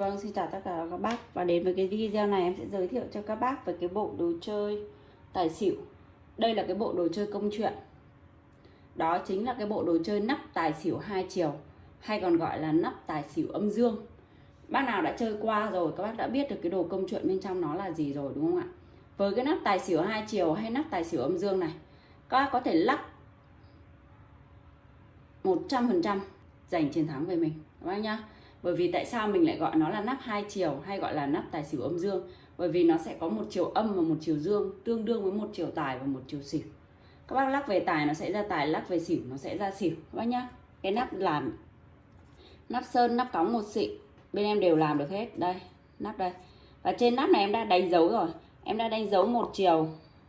Vâng, xin chào tất cả các bác. Và đến với cái video này em sẽ giới thiệu cho các bác về cái bộ đồ chơi tài xỉu. Đây là cái bộ đồ chơi công chuyện. Đó chính là cái bộ đồ chơi nắp tài xỉu hai chiều Hay còn gọi là nắp tài xỉu âm dương. Bác nào đã chơi qua rồi các bác đã biết được cái đồ công chuyện bên trong nó là gì rồi đúng không ạ? Với cái nắp tài xỉu hai chiều hay nắp tài xỉu âm dương này Các bác có thể lắc 100% giành chiến thắng về mình. Các bác nhá bởi vì tại sao mình lại gọi nó là nắp hai chiều hay gọi là nắp tài xỉu âm dương? Bởi vì nó sẽ có một chiều âm và một chiều dương tương đương với một chiều tài và một chiều xỉu. Các bác lắc về tài nó sẽ ra tài, lắc về xỉu nó sẽ ra xỉu. Các bác nhá, cái nắp làm, nắp sơn, nắp cóng một xị bên em đều làm được hết. Đây, nắp đây. Và trên nắp này em đã đánh dấu rồi. Em đã đánh dấu một chiều,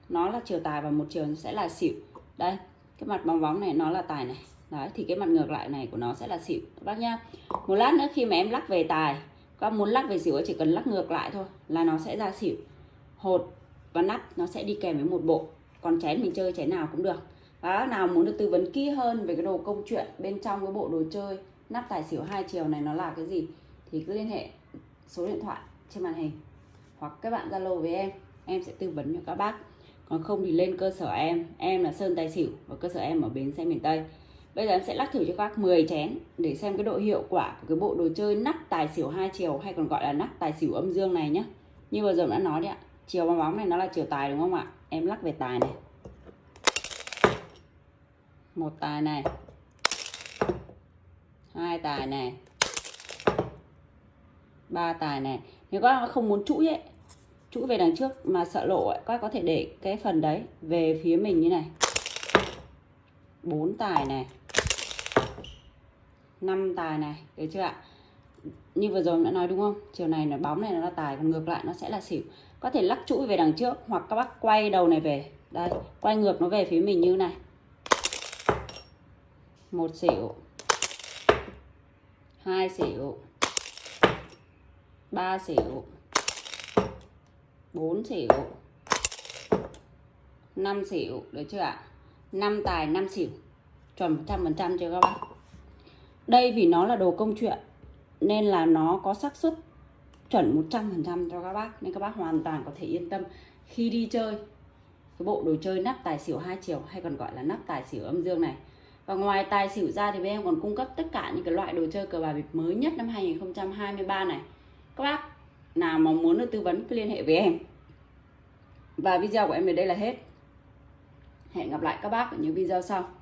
nó là chiều tài và một chiều sẽ là xỉu. Đây, cái mặt bóng bóng này nó là tài này đấy, thì cái mặt ngược lại này của nó sẽ là xỉu, các bác nhá. Một lát nữa khi mà em lắc về tài, các muốn lắc về xỉu chỉ cần lắc ngược lại thôi là nó sẽ ra xỉu. Hột và nắp nó sẽ đi kèm với một bộ, còn chén mình chơi chén nào cũng được. Và nào muốn được tư vấn kỹ hơn về cái đồ công chuyện bên trong cái bộ đồ chơi, nắp tài xỉu hai chiều này nó là cái gì, thì cứ liên hệ số điện thoại trên màn hình hoặc các bạn zalo với em em sẽ tư vấn cho các bác. Còn không thì lên cơ sở em em là sơn tài xỉu và cơ sở em ở bến xe miền tây. Bây giờ em sẽ lắc thử cho các bác 10 chén để xem cái độ hiệu quả của cái bộ đồ chơi nắp tài xỉu hai chiều hay còn gọi là nắp tài xỉu âm dương này nhé. Như vừa rồi đã nói đấy ạ. Chiều bóng bóng này nó là chiều tài đúng không ạ? Em lắc về tài này. Một tài này. Hai tài này. Ba tài này. Nếu các bác không muốn chuỗi ấy, chuỗi về đằng trước mà sợ lộ ấy, các bác có thể để cái phần đấy về phía mình như này. bốn tài này 5 tài này, được chưa ạ? Như vừa rồi đã nói đúng không? Chiều này là bóng này nó là tài, còn ngược lại nó sẽ là xỉu. Có thể lắc chuỗi về đằng trước, hoặc các bác quay đầu này về. Đây, quay ngược nó về phía mình như này. Một xỉu. Hai xỉu. Ba xỉu. Bốn xỉu. Năm xỉu, được chưa ạ? Năm tài, năm xỉu. Chuẩn 100% chưa các bác? Đây vì nó là đồ công chuyện, nên là nó có xác suất chuẩn 100% cho các bác, nên các bác hoàn toàn có thể yên tâm khi đi chơi. Cái bộ đồ chơi nắp tài xỉu hai chiều, hay còn gọi là nắp tài xỉu âm dương này. Và ngoài tài xỉu ra thì bên em còn cung cấp tất cả những cái loại đồ chơi cờ bạc bịp mới nhất năm 2023 này. Các bác nào mà muốn được tư vấn cứ liên hệ với em. Và video của em đến đây là hết. Hẹn gặp lại các bác ở những video sau.